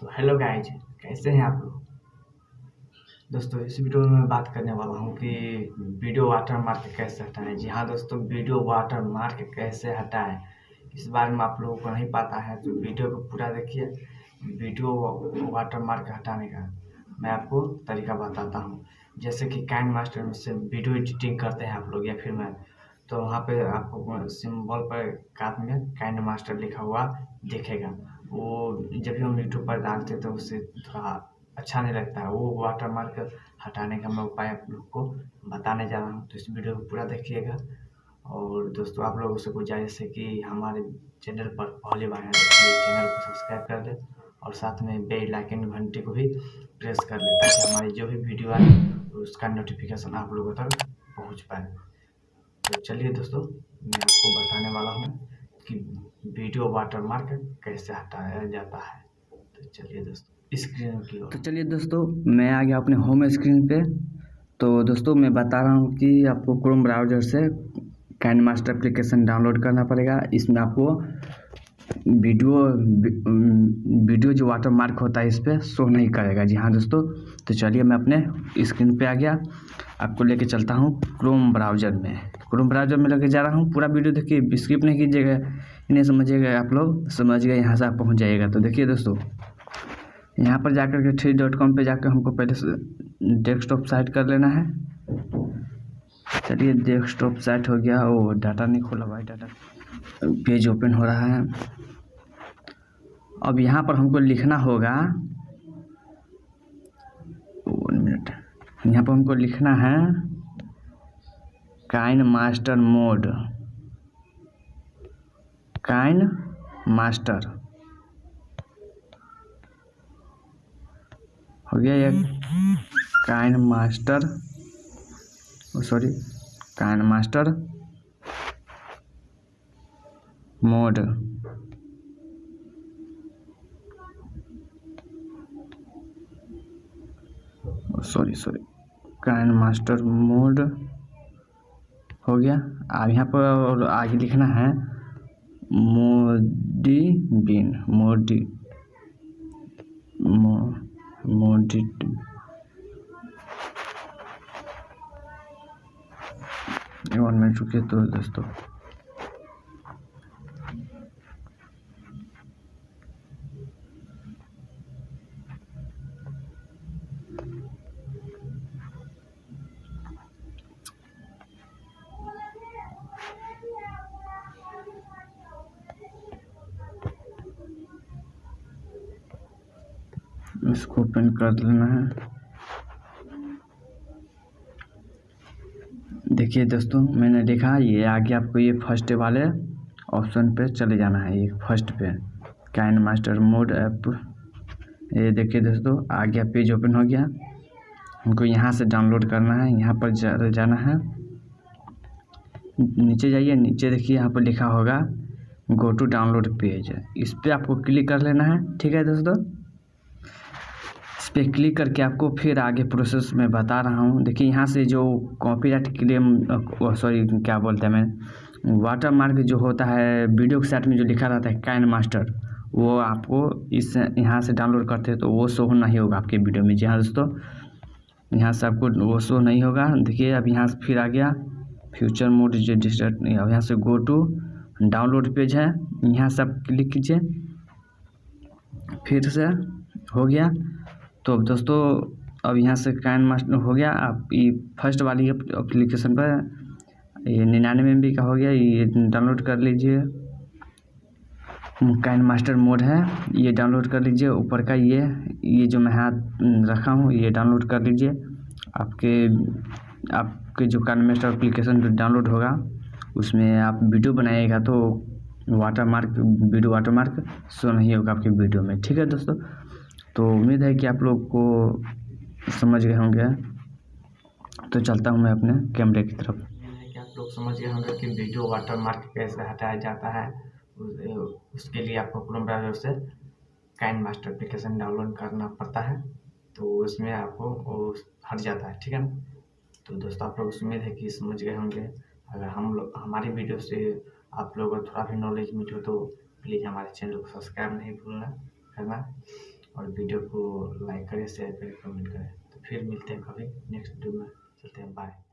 तो hello guys कैसे हैं आप लोग? दोस्तों, इस वीडियो में मैं बात करने वाला हूँ कि वीडियो वाटर मार्क कैसे हटाएँ? जी हाँ दोस्तों वीडियो वाटर मार्क कैसे हटाएँ? इस बारे में आप लोगों को नहीं पता है तो वीडियो को पूरा देखिए। वीडियो वाटर मार्क हटाने का मैं आपको तरीका बताता हूँ। जैसे कि कैंड मास्टर में से वीडियो एडिटिंग करते हैं आप लोग या फिर मैं तो वहाँ पे आपको सिंबल पर कात में कैन मास्टर लिखा हुआ, दिखेगा। वो जब भी हम यूट्यूब पर डालते हैं तो उससे थोड़ा अच्छा नहीं लगता है। वो वाटर मार्क हटाने का मैं उपाय आप लोग को बताने जा रहा हूँ। तो इस वीडियो को पूरा देखिएगा। और दोस्तों, आप लोगों से गुजारिश है कि हमारे चैनल पर पहली बार चैनल को सब्सक्राइब कर दें और साथ में बेल आइकन घंटी को भी प्रेस कर लें ताकि हमारी जो भी वीडियो आए, उसका नोटिफिकेशन आप लोगों तक पहुँच पाए। तो चलिए दोस्तों, मैं आपको बताने वाला हूँ। कि वीडियो वाटरमार्क कैसे हटाया जाता है। तो चलिए दोस्तों, स्क्रीन की तो चलिए दोस्तों, मैं आ गया अपने होम स्क्रीन पे। तो दोस्तों, मैं बता रहा हूँ कि आपको क्रोम ब्राउज़र से कैंड मास्टर अप्लीकेशन डाउनलोड करना पड़ेगा। इसमें आपको वीडियो वीडियो जो वाटर मार्क होता है इस पर शो नहीं करेगा। जी हाँ दोस्तों तो चलिए मैं अपने स्क्रीन पे आ गया। आपको लेके चलता हूँ क्रोम ब्राउज़र में। क्रोम ब्राउज़र में लेके जा रहा हूँ। पूरा वीडियो देखिए स्किप नहीं कीजिएगा। इन्हें समझिएगा आप लोग। समझ गए, यहाँ से आप पहुँच जाइएगा। तो देखिए दोस्तों, यहाँ पर जाकर के थ्री डॉट कॉम पर जाकर हमको पहले डेस्कटॉप साइट कर लेना है। चलिए डेस्कटॉप साइट हो गया, वो डाटा नहीं खोला भाई डाटा पेज ओपन हो रहा है। अब यहाँ पर हमको लिखना होगा। वन मिनट यहाँ पर हमको लिखना है KineMaster mode KineMaster हो गया ये? KineMaster sorry KineMaster mode sorry sorry KineMaster mode हो गया। अब यहाँ पर और आगे लिखना है। मोडी बिन मोडी मो, मोडी वन मिनट रुकिए तो दोस्तों। इसको ओपन कर लेना है। देखिए दोस्तों मैंने देखा ये आगे आपको ये फ़र्स्ट वाले ऑप्शन पे चले जाना है ये फ़र्स्ट पे। कैन मास्टर मोड ऐप ये देखिए दोस्तों आगे पेज ओपन हो गया। हमको यहाँ से डाउनलोड करना है यहाँ पर जा, जाना है। नीचे जाइए नीचे देखिए यहाँ पर लिखा होगा गो टू डाउनलोड पेज इस पर आपको क्लिक कर लेना है ठीक है दोस्तों? पे क्लिक करके आपको फिर आगे प्रोसेस में बता रहा हूँ। देखिए, यहाँ से जो कॉपीराइट क्लेम सॉरी क्या बोलते हैं मैं वाटर मार्क जो होता है वीडियो के साथ में जो लिखा रहता है कैन मास्टर वो आपको इस यहाँ से डाउनलोड करते हैं तो वो शो नहीं होगा आपके वीडियो में। जी हाँ दोस्तों, यहाँ से आपको वो शो नहीं होगा। देखिए, अब यहाँ से फिर आ गया फ्यूचर मोड जो डिस्टर्ट अब यहाँ से गो टू डाउनलोड पेज है। यहाँ से आप क्लिक कीजिए, फिर से हो गया। तो अब दोस्तों, अब यहाँ से कैन मास्टर हो गया। आप ये फ़र्स्ट वाली एप्लीकेशन पर ये निन्यानवे एम का हो गया। ये डाउनलोड कर लीजिए। कैन मास्टर मोड है। ये डाउनलोड कर लीजिए। ऊपर का ये ये जो मैं हाथ रखा हूँ, ये डाउनलोड कर लीजिए। आपके आपके जो कैन मास्टर एप्लीकेशन जो डाउनलोड होगा, उसमें आप वीडियो बनाइएगा तो watermark video watermark show नहीं होगा आपके वीडियो में। ठीक है दोस्तों? तो उम्मीद है कि आप लोग को समझ गए होंगे। तो चलता हूँ मैं अपने कैमरे की तरफ़। कि आप लोग समझ गए होंगे कि वीडियो वाटर मार्क कैसे हटाया जाता है। उसके लिए आपको क्रोम ब्राउज़र से कैन मास्टर एप्लीकेशन डाउनलोड करना पड़ता है। तो उसमें आपको हट जाता है, ठीक है ना? तो दोस्तों, आप लोग उम्मीद है कि समझ गए होंगे। अगर हम लोग, हमारी वीडियो से आप लोगों को थोड़ा भी नॉलेज मिले तो प्लीज़ हमारे चैनल को सब्सक्राइब नहीं भूलना करना और वीडियो को लाइक करें, शेयर करें, कमेंट करें। तो फिर मिलते हैं कभी नेक्स्ट वीडियो में। चलते हैं बाय